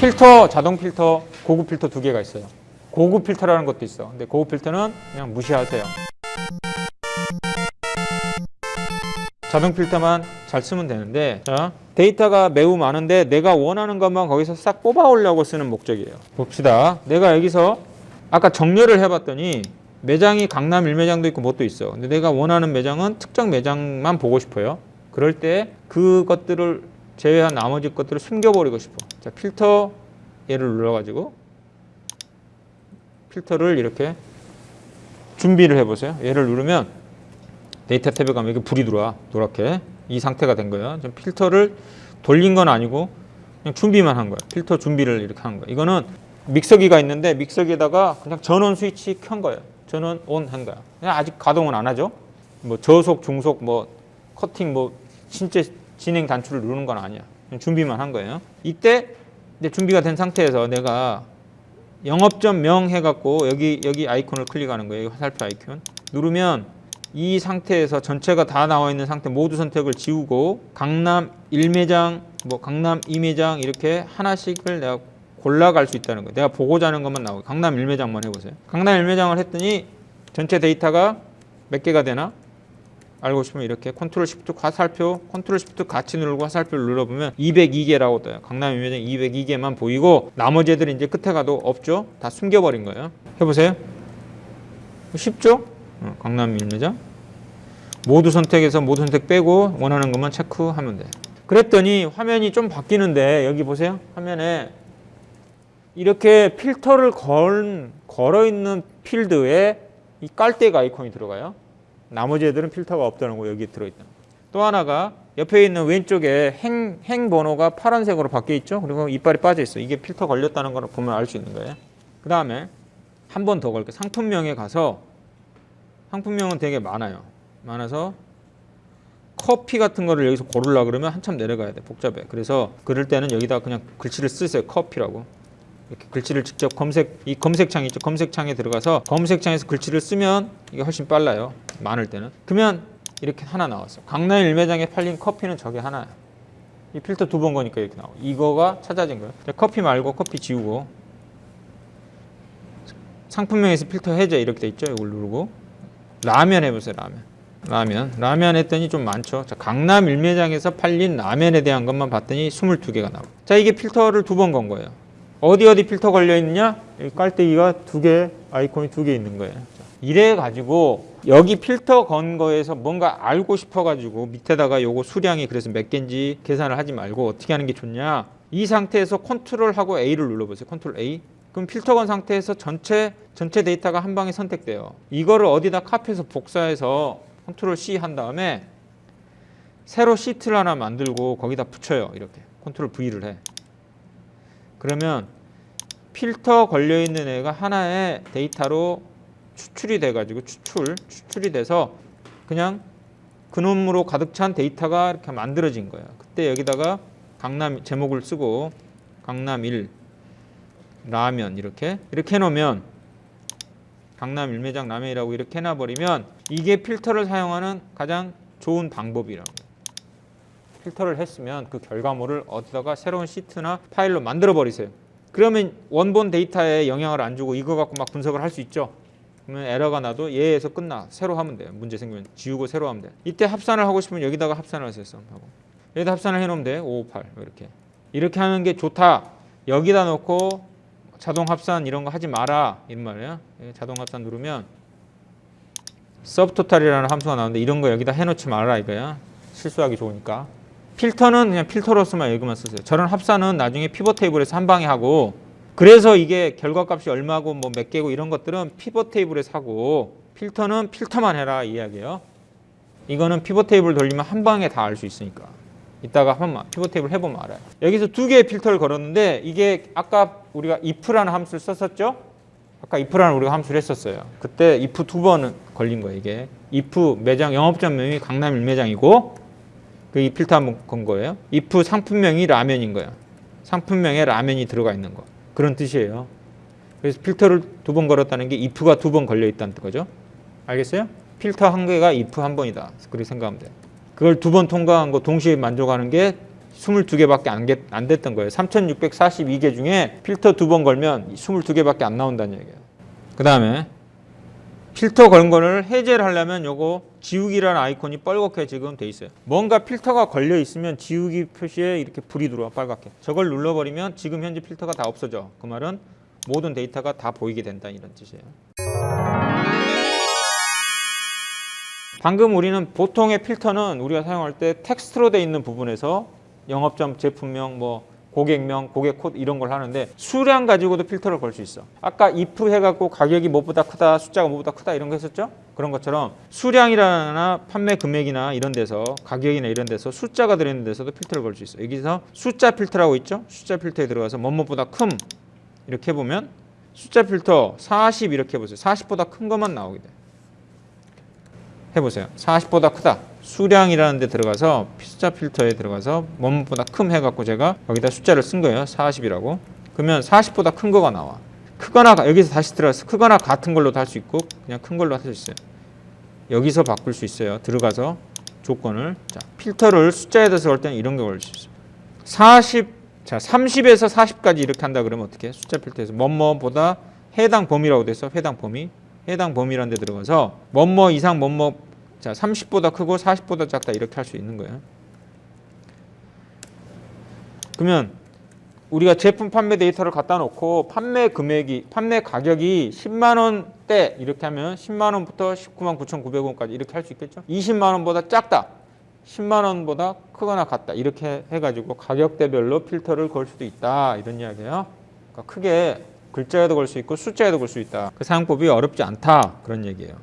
필터, 자동 필터, 고급 필터 두 개가 있어요. 고급 필터라는 것도 있어. 근데 고급 필터는 그냥 무시하세요. 자동 필터만 잘 쓰면 되는데 자 데이터가 매우 많은데 내가 원하는 것만 거기서 싹 뽑아오려고 쓰는 목적이에요 봅시다 내가 여기서 아까 정렬을 해봤더니 매장이 강남 1매장도 있고 뭣도 있어 근데 내가 원하는 매장은 특정 매장만 보고 싶어요 그럴 때 그것들을 제외한 나머지 것들을 숨겨버리고 싶어. 자 필터 얘를 눌러가지고 필터를 이렇게 준비를 해보세요. 얘를 누르면 데이터 탭에 가면 이렇게 불이 들어와 노랗게. 이 상태가 된 거예요. 좀 필터를 돌린 건 아니고 그냥 준비만 한 거예요 필터 준비를 이렇게 한 거예요 이거는 믹서기가 있는데 믹서기에다가 그냥 전원 스위치 켠 거예요. 전원 온 한 거야. 그냥 아직 가동은 안 하죠. 뭐 저속 중속 뭐 커팅 뭐 신체 진행 단추를 누르는 건 아니야. 준비만 한 거예요. 이때 준비가 된 상태에서 내가 영업점 명 해갖고 여기 여기 아이콘을 클릭하는 거예요. 화살표 아이콘. 누르면 이 상태에서 전체가 다 나와 있는 상태 모두 선택을 지우고 강남 1매장 뭐 강남 2매장 이렇게 하나씩을 내가 골라갈 수 있다는 거예요. 내가 보고자 하는 것만 나오고 강남 1매장만 해보세요. 강남 1매장을 했더니 전체 데이터가 몇 개가 되나 알고 싶으면 이렇게 컨트롤 시프트 화살표 컨트롤 시프트 같이 누르고 화살표를 눌러보면 202개라고 떠요. 강남 1매장 202개만 보이고 나머지 애들이 이제 끝에 가도 없죠? 다 숨겨버린 거예요. 해보세요. 쉽죠? 어, 강남 일매장 모두 선택해서 모두 선택 빼고 원하는 것만 체크하면 돼. 그랬더니 화면이 좀 바뀌는데 여기 보세요. 화면에 이렇게 필터를 걸, 걸어 있는 필드에 이 깔대가 아이콘이 들어가요 나머지 애들은 필터가 없다는 거 여기 들어있다 또 하나가 옆에 있는 왼쪽에 행, 행 번호가 파란색으로 바뀌어 있죠 그리고 이빨이 빠져 있어 이게 필터 걸렸다는 걸 보면 알 수 있는 거예요 그 다음에 한 번 더 걸게 상품명에 가서 상품명은 되게 많아요. 많아서 커피 같은 거를 여기서 고르려 그러면 한참 내려가야 돼. 복잡해. 그래서 그럴 때는 여기다 그냥 글씨를 쓰세요. 커피라고. 이렇게 글씨를 직접 검색 이 검색창 있죠. 검색창에 들어가서 검색창에서 글씨를 쓰면 이게 훨씬 빨라요. 많을 때는. 그러면 이렇게 하나 나왔어. 강남 일매장에 팔린 커피는 저게 하나야. 이 필터 두 번 거니까 이렇게 나와. 이거가 찾아진 거예요. 커피 말고 커피 지우고 상품명에서 필터 해제 이렇게 돼 있죠. 이걸 누르고 라면 해보세요 라면 라면 라면 했더니 좀 많죠 자, 강남 일매장에서 팔린 라면에 대한 것만 봤더니 22개가 나와 자 이게 필터를 두 번 건 거예요 어디 어디 필터 걸려 있느냐 깔때기가 두 개 아이콘이 두 개 있는 거예요 자, 이래 가지고 여기 필터 건 거에서 뭔가 알고 싶어 가지고 밑에다가 요거 수량이 그래서 몇 개인지 계산을 하지 말고 어떻게 하는 게 좋냐 이 상태에서 컨트롤하고 A를 눌러보세요 컨트롤 A 그럼 필터 건 상태에서 전체 전체 데이터가 한 방에 선택돼요. 이거를 어디다 카피해서 복사해서 컨트롤 C 한 다음에 새로 시트를 하나 만들고 거기다 붙여요. 이렇게 컨트롤 V를 해. 그러면 필터 걸려 있는 애가 하나의 데이터로 추출이 돼 가지고 추출 추출이 돼서 그냥 그놈으로 가득 찬 데이터가 이렇게 만들어진 거예요. 그때 여기다가 강남 제목을 쓰고 강남 1 라면 이렇게 이렇게 해놓으면 강남 일매장 라면이라고 이렇게 해놔버리면 이게 필터를 사용하는 가장 좋은 방법이라고 필터를 했으면 그 결과물을 어디다가 새로운 시트나 파일로 만들어 버리세요. 그러면 원본 데이터에 영향을 안 주고 이거 갖고 막 분석을 할 수 있죠? 그러면 에러가 나도 얘에서 끝나. 새로 하면 돼요. 문제 생기면 지우고 새로 하면 돼요. 이때 합산을 하고 싶으면 여기다가 합산을 하세요 여기다 합산을 해놓으면 돼 558 이렇게. 이렇게 하는 게 좋다. 여기다 놓고 자동 합산 이런 거 하지 마라. 이런 말이에요. 예, 자동 합산 누르면 subtotal이라는 함수가 나오는데 이런 거 여기다 해놓지 말라 이거야. 실수하기 좋으니까. 필터는 그냥 필터로서만 여기만 쓰세요. 저런 합산은 나중에 피벗 테이블에서 한 방에 하고 그래서 이게 결과값이 얼마고 뭐 몇 개고 이런 것들은 피벗 테이블에서 하고 필터는 필터만 해라 이야기예요. 이거는 피벗 테이블 돌리면 한 방에 다 알 수 있으니까. 이따가 한번 피벗 테이블 해보면 알아요. 여기서 두 개의 필터를 걸었는데 이게 아까 우리가 if라는 함수를 썼었죠? 아까 if라는 우리가 함수를 했었어요. 그때 if 두 번은 걸린 거예요. 이게 if 매장 영업점 명이 강남 일매장이고 그 이 필터 한번 건 거예요. if 상품명이 라면인 거예요. 상품명에 라면이 들어가 있는 거. 그런 뜻이에요. 그래서 필터를 두 번 걸었다는 게 if가 두 번 걸려 있다는 거죠. 알겠어요? 필터 한 개가 if 한 번이다. 그렇게 생각하면 돼요. 그걸 두 번 통과한 거 동시에 만족하는 게 22개밖에 안, 개- 안 됐던 거예요. 3642개 중에 필터 두 번 걸면 22개밖에 안 나온다는 얘기예요. 그 다음에 필터 건 거를 해제를 하려면 요거 지우기라는 아이콘이 빨갛게 지금 돼 있어요. 뭔가 필터가 걸려 있으면 지우기 표시에 이렇게 불이 들어와 빨갛게. 저걸 눌러버리면 지금 현재 필터가 다 없어져. 그 말은 모든 데이터가 다 보이게 된다 이런 뜻이에요. 방금 우리는 보통의 필터는 우리가 사용할 때 텍스트로 돼 있는 부분에서 영업점, 제품명, 뭐 고객명, 고객 코드 이런 걸 하는데 수량 가지고도 필터를 걸 수 있어. 아까 if 해갖고 가격이 뭐보다 크다, 숫자가 뭐보다 크다 이런 거 했었죠? 그런 것처럼 수량이나 판매 금액이나 이런 데서 가격이나 이런 데서 숫자가 들어있는 데서도 필터를 걸 수 있어. 여기서 숫자 필터라고 있죠? 숫자 필터에 들어가서 뭐뭐보다 큼 이렇게 해보면 숫자 필터 40 이렇게 해보세요. 40보다 큰 것만 나오게 돼. 해보세요. 40보다 크다. 수량이라는 데 들어가서 숫자 필터에 들어가서 뭐뭐보다 큼 해갖고 제가 여기다 숫자를 쓴 거예요. 40이라고. 그러면 40보다 큰 거가 나와. 크거나 여기서 다시 들어가서 크거나 같은 걸로도 할 수 있고 그냥 큰 걸로 할 수 있어요. 여기서 바꿀 수 있어요. 들어가서 조건을 자 필터를 숫자에 대해서 걸 때는 이런 거걸수 있어요. 40, 자 30에서 40까지 이렇게 한다 그러면 어떻게? 해? 숫자 필터에서 뭐뭐보다 해당 범위라고 돼서 해당 범위, 해당 범위라는 데 들어가서 뭐뭐 이상 뭐뭐 자 30보다 크고 40보다 작다 이렇게 할 수 있는 거예요. 그러면 우리가 제품 판매 데이터를 갖다 놓고 판매 금액이 판매 가격이 10만 원대 이렇게 하면 10만 원부터 19만 9,900원까지 이렇게 할 수 있겠죠? 20만 원보다 작다. 10만 원보다 크거나 같다. 이렇게 해 가지고 가격대별로 필터를 걸 수도 있다. 이런 이야기예요. 그러니까 크게 글자에도 걸 수 있고 숫자에도 걸 수 있다. 그 사용법이 어렵지 않다. 그런 얘기예요.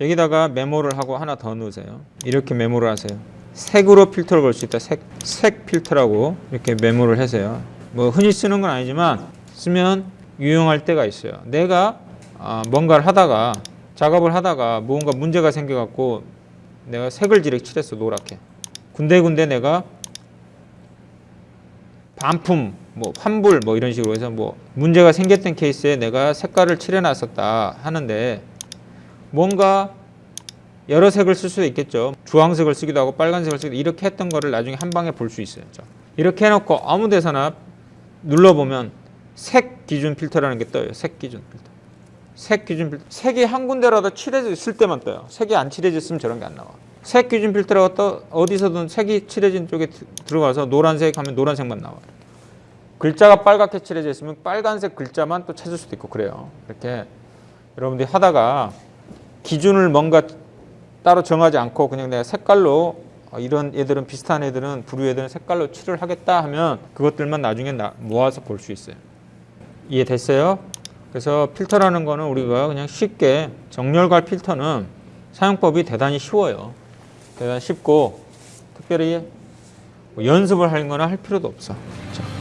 여기다가 메모를 하고 하나 더 넣으세요. 이렇게 메모를 하세요. 색으로 필터를 걸 수 있다. 색, 색 필터라고 이렇게 메모를 하세요. 뭐 흔히 쓰는 건 아니지만 쓰면 유용할 때가 있어요. 내가 아, 뭔가를 하다가 작업을 하다가 무언가 문제가 생겨갖고 내가 색을 지르게 칠했어 노랗게. 군데군데 내가 반품, 뭐 환불 뭐 이런 식으로 해서 뭐 문제가 생겼던 케이스에 내가 색깔을 칠해놨었다 하는데 뭔가 여러 색을 쓸 수도 있겠죠. 주황색을 쓰기도 하고 빨간색을 쓰기도 이렇게 했던 거를 나중에 한 방에 볼 수 있어요. 이렇게 해놓고 아무 데서나 눌러보면 색 기준 필터라는 게 떠요. 색 기준 필터. 색 기준 필터. 색이 한 군데라도 칠해져 있을 때만 떠요. 색이 안 칠해져 있으면 저런 게 안 나와. 색 기준 필터라고 떠 어디서든 색이 칠해진 쪽에 드- 들어가서 노란색 하면 노란색만 나와요. 글자가 빨갛게 칠해져 있으면 빨간색 글자만 또 찾을 수도 있고 그래요. 이렇게 여러분들이 하다가 기준을 뭔가 따로 정하지 않고 그냥 내가 색깔로 어, 이런 애들은 비슷한 애들은 부류 애들은 색깔로 칠을 하겠다 하면 그것들만 나중에 나- 모아서 볼 수 있어요. 이해됐어요? 그래서 필터라는 거는 우리가 그냥 쉽게 정렬과 필터는 사용법이 대단히 쉬워요. 대단히 쉽고 특별히 뭐 연습을 하는 거나 할 필요도 없어. 자.